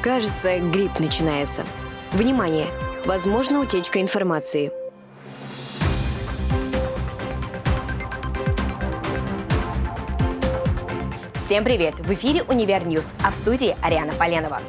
Кажется, грипп начинается. Внимание! Возможно утечка информации. Всем привет! В эфире «Univer News», а в студии Ариана Поленова.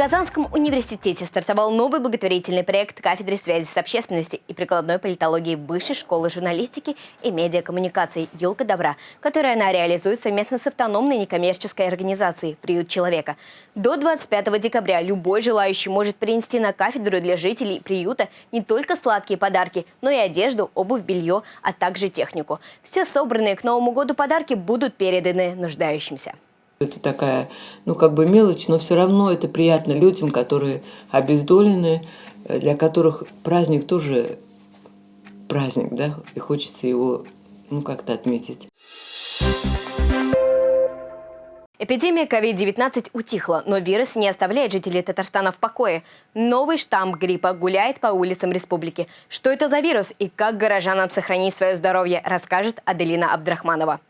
Казанском университете стартовал новый благотворительный проект кафедры связи с общественностью и прикладной политологии Высшей школы журналистики и медиакоммуникаций «Елка добра», которую она реализует совместно с автономной некоммерческой организацией «Приют человека». До 25 декабря любой желающий может принести на кафедру для жителей приюта не только сладкие подарки, но и одежду, обувь, белье, а также технику. Все собранные к Новому году подарки будут переданы нуждающимся. Это такая, ну, как бы мелочь, но все равно это приятно людям, которые обездолены, э, для которых праздник тоже праздник, да, и хочется его, ну, как-то отметить. Эпидемия COVID-19 утихла, но вирус не оставляет жителей Татарстана в покое. Новый штамм гриппа гуляет по улицам республики. Что это за вирус и как горожанам сохранить свое здоровье, расскажет Аделина Абдрахманова.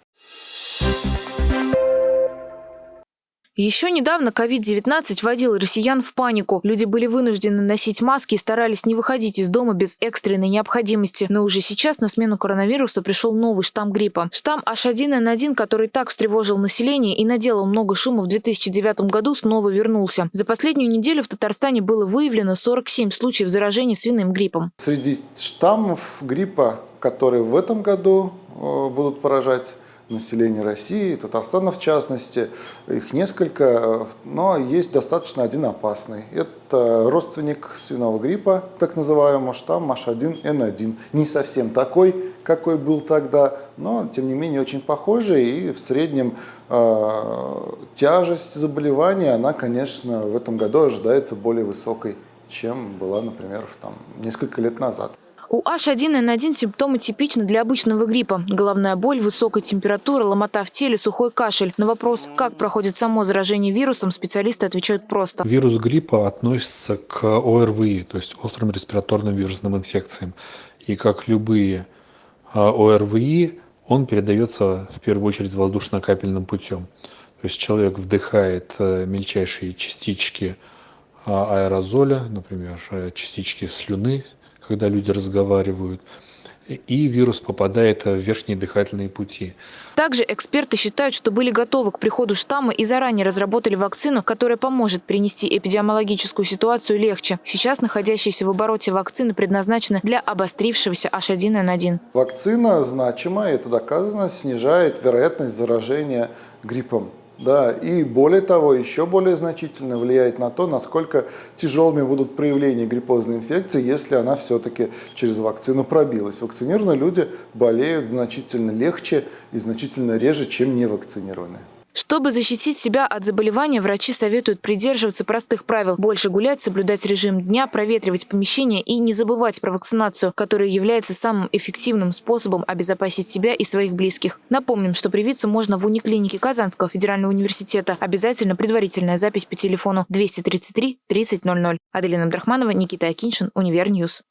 Еще недавно COVID-19 вводил россиян в панику. Люди были вынуждены носить маски и старались не выходить из дома без экстренной необходимости. Но уже сейчас на смену коронавируса пришел новый штамм гриппа. Штамм H1N1, который так встревожил население и наделал много шума в 2009 году, снова вернулся. За последнюю неделю в Татарстане было выявлено 47 случаев заражения свиным гриппом. Среди штаммов гриппа, которые в этом году э, будут поражать населения России, Татарстана в частности. Их несколько, но есть достаточно один опасный. Это родственник свиного гриппа, так называемого штамм H1N1. Не совсем такой, какой был тогда, но тем не менее очень похожий. И в среднем э, тяжесть заболевания, она, конечно, в этом году ожидается более высокой, чем была, например, там, несколько лет назад. У H1N1 симптомы типичны для обычного гриппа. Головная боль, высокая температура, ломота в теле, сухой кашель. На вопрос, как проходит само заражение вирусом, специалисты отвечают просто. Вирус гриппа относится к ОРВИ, то есть острым респираторным вирусным инфекциям. И как любые а, ОРВИ, он передается в первую очередь воздушно-капельным путем. То есть человек вдыхает э, мельчайшие частички а, аэрозоля, например, э, частички слюны, когда люди разговаривают, и вирус попадает в верхние дыхательные пути. Также эксперты считают, что были готовы к приходу штамма и заранее разработали вакцину, которая поможет принести эпидемиологическую ситуацию легче. Сейчас находящиеся в обороте вакцины предназначены для обострившегося H1N1. Вакцина значимо, это доказано, снижает вероятность заражения гриппом. Да, и более того, еще более значительно влияет на то, насколько тяжелыми будут проявления гриппозной инфекции, если она все-таки через вакцину пробилась. Вакцинированные люди болеют значительно легче и значительно реже, чем невакцинированные. Чтобы защитить себя от заболевания, врачи советуют придерживаться простых правил. Больше гулять, соблюдать режим дня, проветривать помещение и не забывать про вакцинацию, которая является самым эффективным способом обезопасить себя и своих близких. Напомним, что привиться можно в униклинике Казанского федерального университета. Обязательно предварительная запись по телефону 233 30 00. Аделина Абдрахманова, Никита Акиншин, Univer News.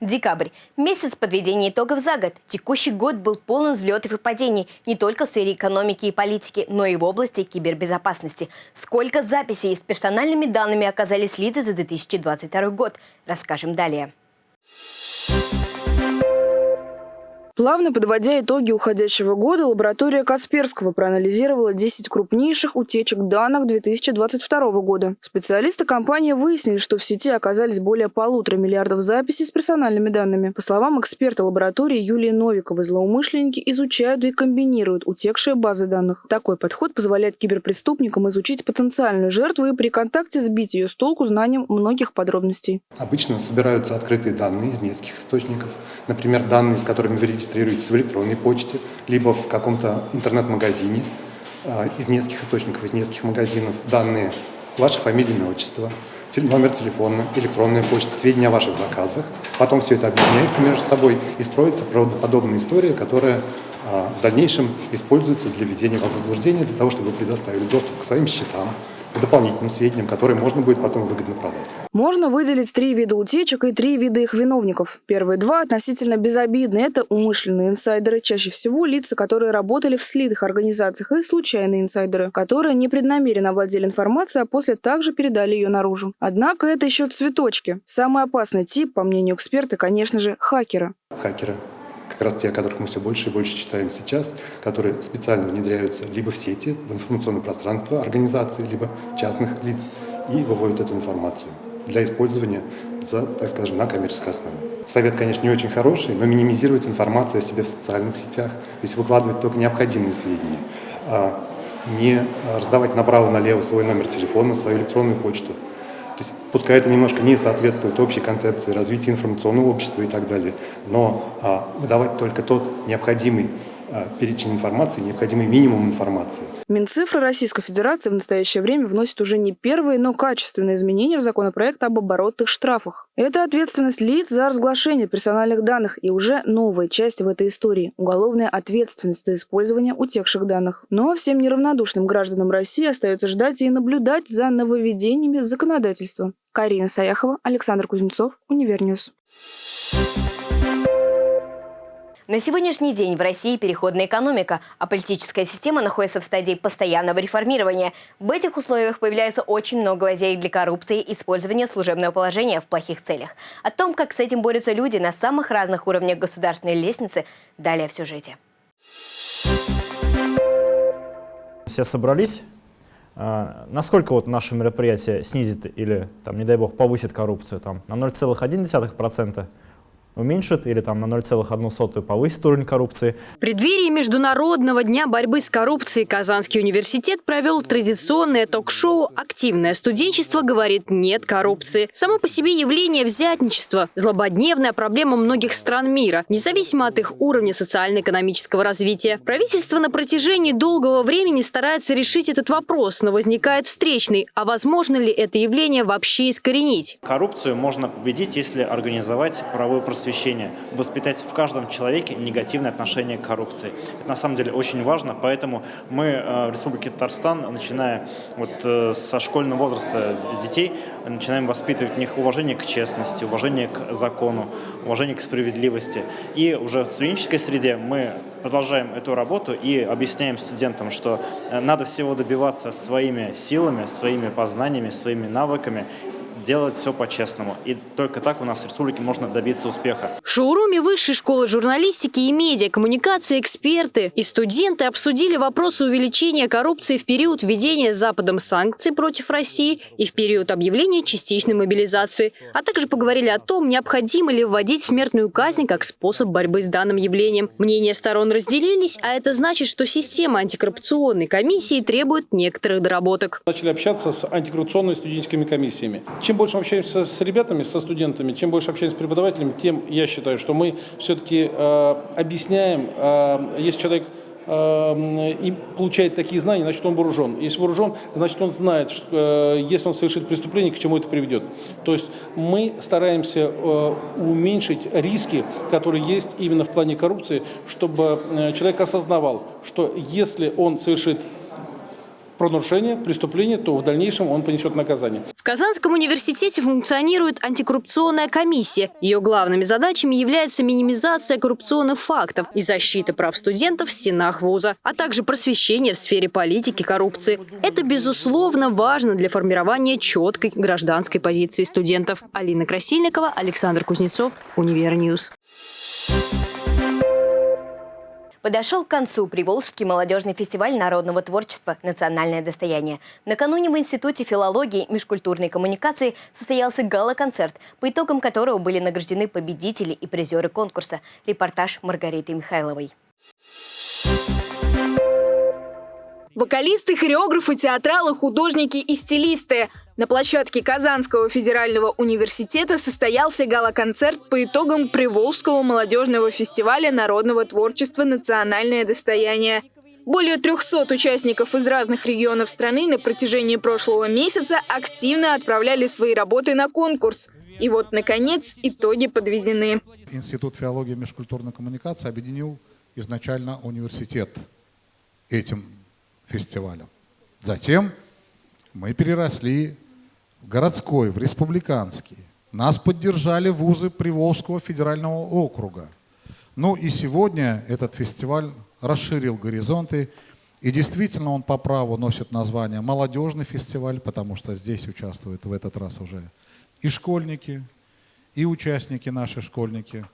Декабрь. Месяц подведения итогов за год. Текущий год был полон взлетов и падений не только в сфере экономики и политики, но и в области кибербезопасности. Сколько записей с персональными данными оказались лица за 2022 год, расскажем далее. Плавно подводя итоги уходящего года, лаборатория Касперского проанализировала 10 крупнейших утечек данных 2022 года. Специалисты компании выяснили, что в сети оказались более полутора миллиардов записей с персональными данными. По словам эксперта лаборатории Юлии Новиковой, злоумышленники изучают и комбинируют утекшие базы данных. Такой подход позволяет киберпреступникам изучить потенциальную жертву и при контакте сбить ее с толку знанием многих подробностей. Обычно собираются открытые данные из нескольких источников, например, данные, с которыми вы регистрируетесь в электронной почте, либо в каком-то интернет-магазине а, из нескольких источников, из нескольких магазинов, данные ваша фамилия, имя, отчество, номер телефона, электронная почта, сведения о ваших заказах. Потом все это объединяется между собой и строится правдоподобная история, которая а, в дальнейшем используется для введения вас в заблуждение, для того, чтобы вы предоставили доступ к своим счетам, дополнительным сведениям, которые можно будет потом выгодно продать. Можно выделить три вида утечек и три вида их виновников. Первые два относительно безобидны. Это умышленные инсайдеры, чаще всего лица, которые работали в слитых организациях, и случайные инсайдеры, которые непреднамеренно владели информацией, а после также передали ее наружу. Однако это еще цветочки. Самый опасный тип, по мнению эксперта, конечно же, хакеры. Хакеры как раз те, о которых мы все больше и больше читаем сейчас, которые специально внедряются либо в сети, в информационное пространство организации, либо частных лиц и выводят эту информацию для использования за, так скажем, на коммерческой основе. Совет, конечно, не очень хороший, но минимизировать информацию о себе в социальных сетях, то есть выкладывать только необходимые сведения, а не раздавать направо-налево свой номер телефона, свою электронную почту, то есть, пускай это немножко не соответствует общей концепции развития информационного общества и так далее, но а, выдавать только тот необходимый перечень информации, необходимый минимум информации. Минцифры Российской Федерации в настоящее время вносит уже не первые, но качественные изменения в законопроект об оборотных штрафах. Это ответственность лиц за разглашение персональных данных и уже новая часть в этой истории – уголовная ответственность за использование утекших данных. Но всем неравнодушным гражданам России остается ждать и наблюдать за нововведениями законодательства. Карина Саяхова, Александр Кузнецов, Univer News. На сегодняшний день в России переходная экономика, а политическая система находится в стадии постоянного реформирования. В этих условиях появляется очень много лазеек для коррупции и использования служебного положения в плохих целях. О том, как с этим борются люди на самых разных уровнях государственной лестницы, далее в сюжете. Все собрались. А, насколько вот наше мероприятие снизит или, там, не дай бог, повысит коррупцию? Там, на 0,1%? Уменьшит или там на 0,1 повысит уровень коррупции. В преддверии Международного дня борьбы с коррупцией Казанский университет провел традиционное ток-шоу «Активное студенчество говорит нет коррупции». Само по себе явление взятничества – злободневная проблема многих стран мира, независимо от их уровня социально-экономического развития. Правительство на протяжении долгого времени старается решить этот вопрос, но возникает встречный. А возможно ли это явление вообще искоренить? Коррупцию можно победить, если организовать правовое просвещение просвещения, воспитать в каждом человеке негативное отношение к коррупции. Это на самом деле очень важно, поэтому мы э, в Республике Татарстан, начиная вот э, со школьного возраста с детей, начинаем воспитывать в них уважение к честности, уважение к закону, уважение к справедливости. И уже в студенческой среде мы продолжаем эту работу и объясняем студентам, что э, надо всего добиваться своими силами, своими познаниями, своими навыками, делать все по-честному. И только так у нас в республике можно добиться успеха. В шоуруме Высшей школы журналистики и медиа, коммуникации, эксперты и студенты обсудили вопросы увеличения коррупции в период введения Западом санкций против России и в период объявления частичной мобилизации, а также поговорили о том, необходимо ли вводить смертную казнь как способ борьбы с данным явлением. Мнения сторон разделились, а это значит, что система антикоррупционной комиссии требует некоторых доработок. Начали общаться с антикоррупционными студенческими комиссиями. Чем больше общаемся с ребятами, со студентами, чем больше общаемся с преподавателями, тем я считаю, что мы все-таки э, объясняем, э, если человек э, и получает такие знания, значит он вооружен. Если вооружен, значит он знает, что, э, если он совершит преступление, к чему это приведет. То есть мы стараемся э, уменьшить риски, которые есть именно в плане коррупции, чтобы человек осознавал, что если он совершит правонарушение, преступление, то в дальнейшем он понесет наказание. В Казанском университете функционирует антикоррупционная комиссия. Ее главными задачами является минимизация коррупционных фактов и защита прав студентов в стенах вуза, а также просвещение в сфере политики коррупции. Это, безусловно, важно для формирования четкой гражданской позиции студентов. Алина Красильникова, Александр Кузнецов, Univer News. Подошел к концу Приволжский молодежный фестиваль народного творчества «Национальное достояние». Накануне в Институте филологии и межкультурной коммуникации состоялся гала-концерт, по итогам которого были награждены победители и призеры конкурса. Репортаж Маргариты Михайловой. Вокалисты, хореографы, театралы, художники и стилисты. На площадке Казанского федерального университета состоялся гала-концерт по итогам Приволжского молодежного фестиваля народного творчества «Национальное достояние». Более 300 участников из разных регионов страны на протяжении прошлого месяца активно отправляли свои работы на конкурс. И вот, наконец, итоги подведены. Институт филологии и межкультурной коммуникации объединил изначально университет этим фестивалем. Затем Мы переросли городской, в республиканский. Нас поддержали вузы Приволжского федерального округа. Ну и сегодня этот фестиваль расширил горизонты, и действительно он по праву носит название «Молодежный фестиваль», потому что здесь участвуют в этот раз уже и школьники, и участники наши школьники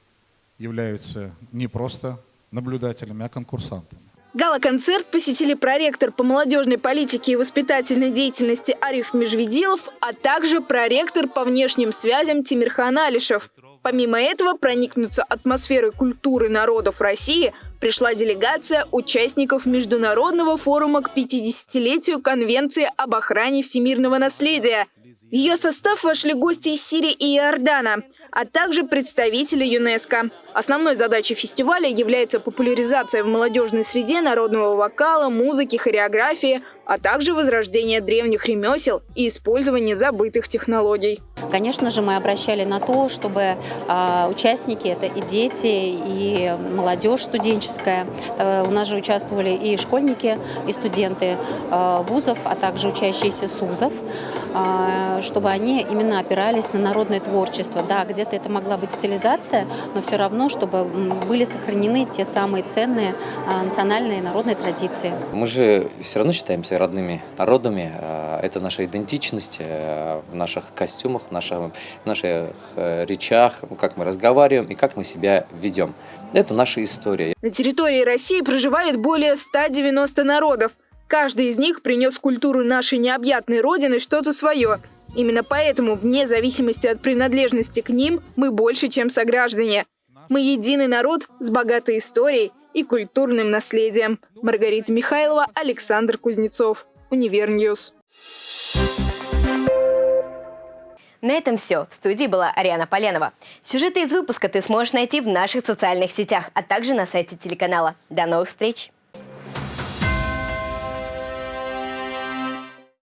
являются не просто наблюдателями, а конкурсантами. Гала-концерт посетили проректор по молодежной политике и воспитательной деятельности Ариф Межведилов, а также проректор по внешним связям Тимирхан Алишев. Помимо этого, проникнуться атмосферой культуры народов России пришла делегация участников Международного форума к 50-летию Конвенции об охране всемирного наследия. В ее состав вошли гости из Сирии и Иордана, а также представители ЮНЕСКо. Основной задачей фестиваля является популяризация в молодежной среде народного вокала, музыки, хореографии, а также возрождение древних ремесел и использование забытых технологий. Конечно же, мы обращали на то, чтобы э, участники, это и дети, и молодежь студенческая, э, у нас же участвовали и школьники, и студенты э, вузов, а также учащиеся СУЗов, чтобы они именно опирались на народное творчество. Да, где-то это могла быть стилизация, но все равно, чтобы были сохранены те самые ценные э, национальные народные традиции. Мы же все равно считаемся родными народами, э, это наша идентичность э, в наших костюмах, в наших, в наших э, речах, как мы разговариваем и как мы себя ведем. Это наша история. На территории России проживает более 190 народов. Каждый из них принес культуру нашей необъятной родины что-то свое. Именно поэтому, вне зависимости от принадлежности к ним, мы больше, чем сограждане. Мы единый народ с богатой историей и культурным наследием. Маргарита Михайлова, Александр Кузнецов. Univer News. На этом все. В студии была Ариана Поленова. Сюжеты из выпуска ты сможешь найти в наших социальных сетях, а также на сайте телеканала. До новых встреч!